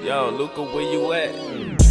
Yo, Luca, where you at?